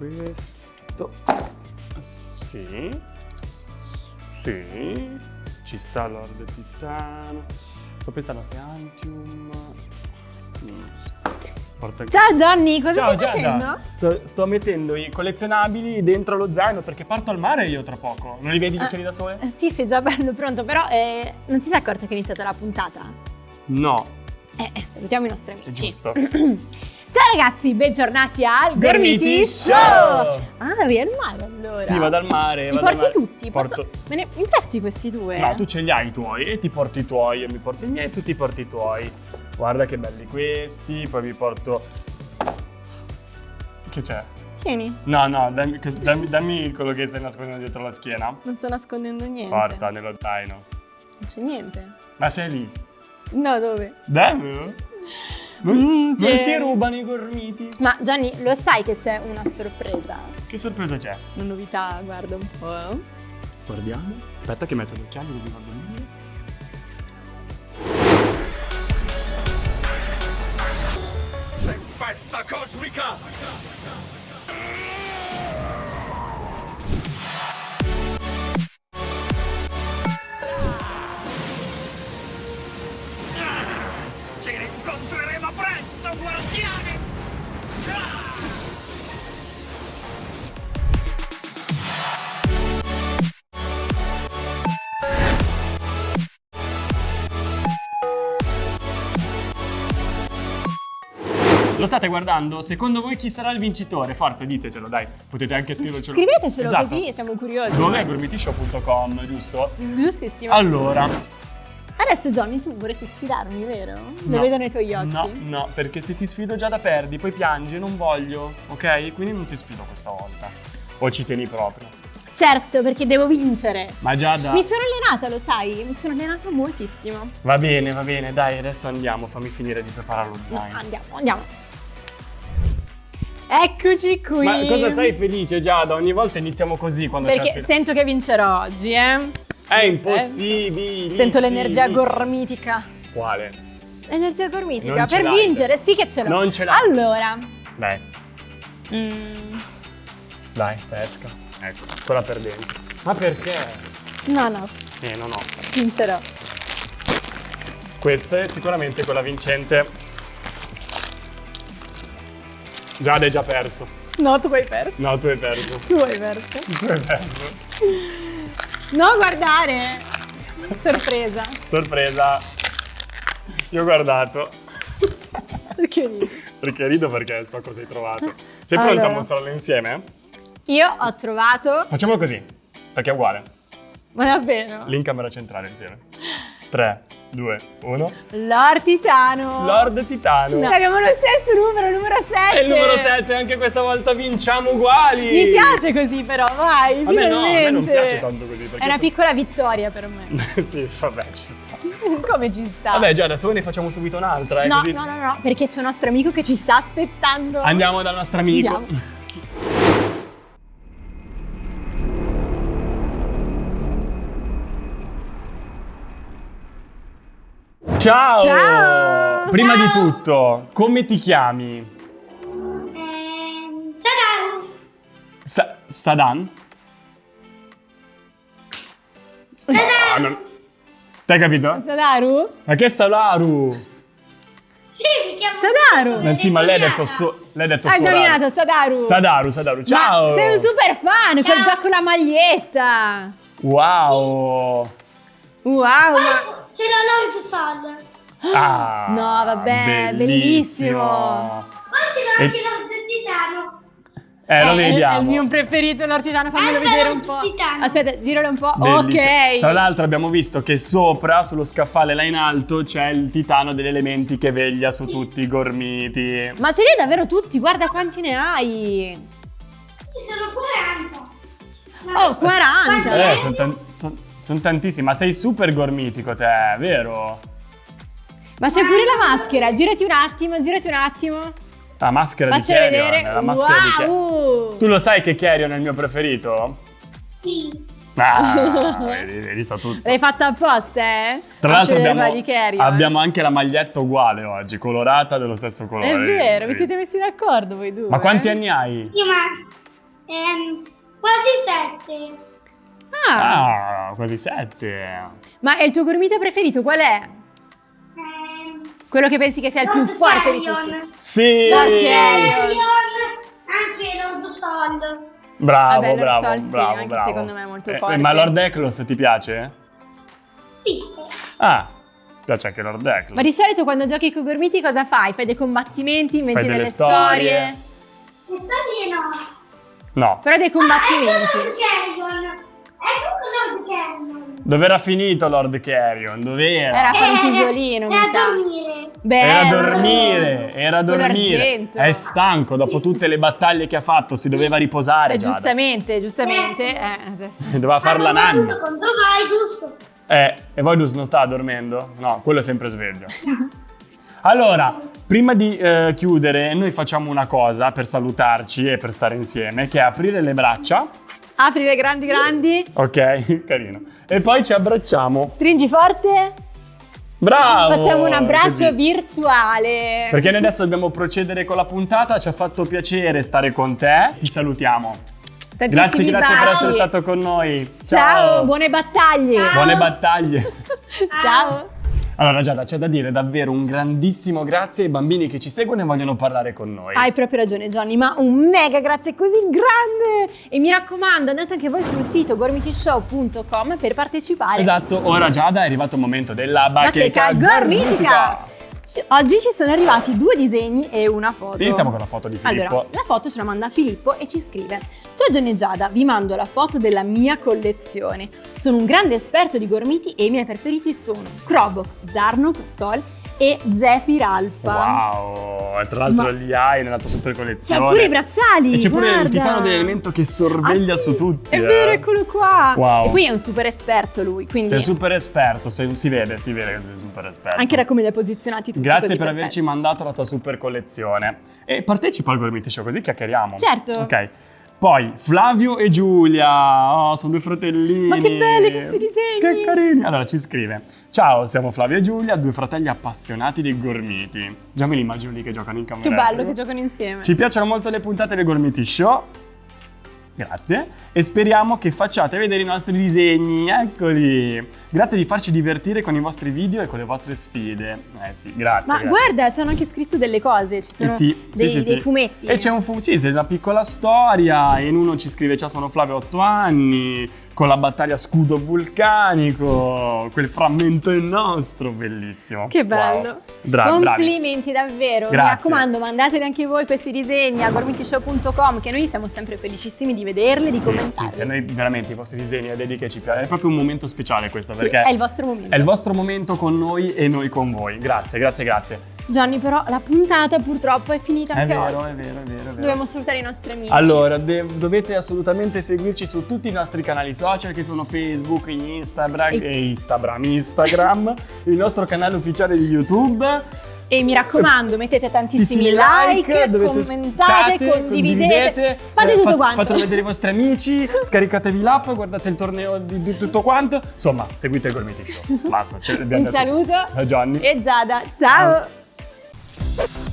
Questo. Sì. Sì. Ci sta Lord Titano. Sto pensando se Antium. Porta Ciao Johnny, cosa Ciao stai Giada. facendo? Sto, sto mettendo i collezionabili dentro lo zaino perché parto al mare io tra poco. Non li vedi tutti lì da sole? Eh, Sì, sei già bello pronto, però eh, non ti sei accorto che è iniziata la puntata? No, Eh, eh, salutiamo i nostri è amici. giusto. Ciao ragazzi, bentornati al Gormiti Show! Ah, vai al mare allora. Sì, vado al mare. Li al porti mare. tutti? Posso- Porto- Me ne mi presti questi due? No, tu ce li hai i tuoi e ti porti i tuoi, io mi porto i miei e tu ti porti i tuoi. Guarda che belli questi, poi vi porto... Che c'è? Tieni, No, no, dammi, dammi- dammi quello che stai nascondendo dietro la schiena. non sto nascondendo niente. Forza, nello zaino. Non c'è niente. Ma sei lì? No, dove? Dammelo. Non, Mm, non si rubano i gormiti. Ma Gianni, lo sai che c'è una sorpresa? Che sorpresa c'è? Una novità, guarda un po'. Guardiamo. Aspetta che metto gli occhiali così vado meglio. Tempesta cosmica! Presto, guardiani! Lo state guardando? Secondo voi chi sarà il vincitore? Forza, ditecelo, dai. Potete anche scrivercelo. Scrivetecelo Esatto. così, siamo curiosi. Dov'è gormitishow.com, giusto? Giustissimo. Allora, Adesso Johnny, tu vorresti sfidarmi, vero? Lo No. vedono i tuoi occhi. No, no, perché se ti sfido già da perdi, poi piangi, non voglio, ok? Quindi non ti sfido questa volta. O ci tieni proprio. Certo, perché devo vincere. Ma già da... Mi sono allenata, lo sai? Mi sono allenata moltissimo. Va bene, va bene, dai, adesso andiamo, fammi finire di preparare lo No, zaino. andiamo, andiamo. Eccoci qui. Ma cosa sei felice Giada? Ogni volta iniziamo così quando c'è la Perché sento che vincerò oggi, eh? È impossibile. Sento l'energia gormitica. Quale? L'energia gormitica Non per vincere, sì che ce l'ho. Non ce l'hai. Allora, Dai, mm, dai, pesca. Ecco, quella per dentro. Ma perché? no, no, Eh, no, no. vincerò. Questa è sicuramente quella vincente. Giada hai già perso. No, tu hai perso. No, tu hai perso. Tu hai perso. Tu hai perso. No, guardare. Sorpresa. Sorpresa. Io ho guardato. Perché ridi? Perché rido perché so cosa hai trovato. Sei pronta Allora. a mostrarlo insieme? Io ho trovato. Facciamolo così, perché è uguale. Ma davvero? Lì in camera centrale insieme. 3, 2, 1. Lord Titano. Lord Titano. No, abbiamo lo stesso numero, il numero 7. E il numero 7, anche questa volta vinciamo uguali. Mi piace così però, vai, A me no, a me non piace tanto così. È una so- piccola vittoria per me. sì, vabbè, ci sta. Come ci sta? Vabbè, già, adesso ne facciamo subito un'altra. eh, no, così. no, no, no, perché c'è un nostro amico che ci sta aspettando. Andiamo dal nostro amico. Andiamo. Ciao! Ciao! Prima di tutto, come ti chiami? Ehm, Sadan, Sa- Sadan? Ah, non... T'hai capito? Sadaru? Ma che Salaru? sì, mi chiamo Sadaru! Ma sì, ma lei ha detto, so- lei ha detto Hai indovinato, Sadaru! Sadaru, Sadaru, ciao! Ma sei un super fan, Ciao. già con la maglietta! Wow! Wow, ma... Ce l'ho Lord Fall. Ah, No, vabbè, bellissimo. Poi ce l'ho E- anche Lord Titano. Eh, lo è- vediamo. È il mio preferito, l'ortitano, fammelo Guarda vedere un po'. Titano. Aspetta, giralo un po'. Bellissimo. Ok. Tra l'altro abbiamo visto che sopra, sullo scaffale là in alto, c'è il titano degli elementi che veglia su tutti i gormiti. Ma ce li hai davvero tutti? Guarda quanti ne hai. Ci sono 40. Oh, 40. Eh, sono tantissimi. Ma sei super gormitico te, vero? Ma c'è pure la maschera, girati un attimo, girati un attimo. La maschera Faccela di Carrion. vedere. La maschera di Carrion. wow! Tu lo sai che Carrion è il mio preferito? Sì. Ah, vedi, vedi, sa tutto. L'hai fatta apposta, eh? Tra l'altro abbiamo, di abbiamo anche la maglietta uguale oggi, colorata dello stesso colore. È vero, vi siete messi d'accordo voi due. Ma quanti eh? anni hai? Io ma... ehm, quasi sette. Ah, Ah, quasi sette. ma è il tuo gormita preferito qual è? Quello che pensi che sia il più Lord forte di Carrion. tutti? Sì! Ok. Carrion, anche Lord Sol. Bravo, Vabbè, Lord bravo, Sol sì, bravo, anche bravo. secondo me è molto Eh, forte. Ma Lord Eklos ti piace? Sì. Ah, piace anche Lord Eklos. Ma di solito quando giochi con i gormiti cosa fai? Fai dei combattimenti, inventi Fai delle delle storie. storie? Le storie no. No. Però dei Ah, combattimenti. Lord Carrion. Lord Carrion. Dov'era finito Lord Carrion? Dov'era? Era a fare un Eh, pisolino, mi era sa. a dormire. Bello. Era a dormire, era a dormire. È stanco dopo tutte le battaglie che ha fatto, si doveva riposare. Eh, giustamente, giustamente. Eh, adesso. Doveva far la nanna. contro Vaidus. Eh, e Voidus non sta dormendo? No, quello è sempre sveglio. Allora, prima di eh, chiudere, noi facciamo una cosa per salutarci e per stare insieme, che è aprire le braccia. Apri le grandi grandi. Ok, carino. E poi ci abbracciamo. Stringi forte. Bravo! Facciamo un abbraccio Così. virtuale. Perché noi adesso dobbiamo procedere con la puntata, ci ha fatto piacere stare con te. Ti salutiamo. Grazie, Tantissimi grazie per baci. essere stato con noi. Ciao, buone battaglie. Buone battaglie. Ciao. Allora Giada, c'è da dire davvero un grandissimo grazie ai bambini che ci seguono e vogliono parlare con noi. Hai proprio ragione Johnny, ma un mega grazie così grande! E mi raccomando, andate anche voi sul sito gormitishow.com per partecipare. Esatto, ora Giada è arrivato il momento della Bacheca bacheca gormitica! Oggi ci sono arrivati due disegni e una foto. Iniziamo con la foto di Filippo. Allora, la foto ce la manda Filippo e ci scrive Ciao Gianni e Giada, vi mando la foto della mia collezione. Sono un grande esperto di gormiti e i miei preferiti sono Krobok, Zarnok, Sol e Zephyr Alpha. Wow, tra l'altro Ma- li hai nella tua super collezione. C'ha pure i bracciali! E c'è pure guarda. il titano dell'elemento che sorveglia Ah, sì, su tutti. È eh. vero, eccolo qua! Wow. E poi è un super esperto lui, quindi Sei super esperto, sei- si vede, si vede che sei super esperto. anche da come li ha posizionati tutti Grazie per perfetti. averci mandato la tua super collezione. E partecipa al Gormiti Show così chiacchieriamo. Certo. Ok. Poi Flavio e Giulia, oh, sono due fratellini. Ma che belli questi disegni! Che carini. Allora ci scrive: Ciao, siamo Flavio e Giulia, due fratelli appassionati di gormiti. Già me li immagino lì che giocano in camera. Che bello che giocano insieme. Ci piacciono molto le puntate del Gormiti Show. Grazie. E speriamo che facciate vedere i nostri disegni. Eccoli. Grazie di farci divertire con i vostri video e con le vostre sfide. Eh sì, grazie. Ma grazie. guarda, ci hanno anche scritto delle cose, ci Eh sono sì, dei, sì, sì, dei sì. fumetti. E c'è un fu- sì, c'è una piccola storia. In uno ci scrive: Ciao, sono Flavio, 8 anni. Con la battaglia scudo vulcanico. Quel frammento è nostro. Bellissimo. Che bello. Wow. Bra- bravi. Complimenti davvero. Grazie. Mi raccomando, mandateli anche voi questi disegni a gormitishow.com che noi siamo sempre felicissimi di vederli, di Sì, sì, commentarli. sì, a noi veramente i vostri disegni e vedi che ci piace. È proprio un momento speciale questo Sì, perché è il vostro momento. è il vostro momento con noi e noi con voi. Grazie, grazie, grazie. Johnny, però la puntata purtroppo è finita È anche vero, oggi. è vero, è vero, è vero. Dobbiamo salutare i nostri amici. Allora, dovete assolutamente seguirci su tutti i nostri canali social che sono Facebook, Instagram E- e Instagram, Instagram, il nostro canale ufficiale di YouTube. E mi raccomando, mettete tantissimi like, commentate, sputate, condividete, fate eh, tutto fa- quanto. Fatelo vedere ai vostri amici, scaricatevi l'app, guardate il torneo di, di tutto quanto. Insomma, seguite il Gormiti Show. Basta, ce l'abbiamo Un saluto A Gianni. e Giada. Ciao. Thanks.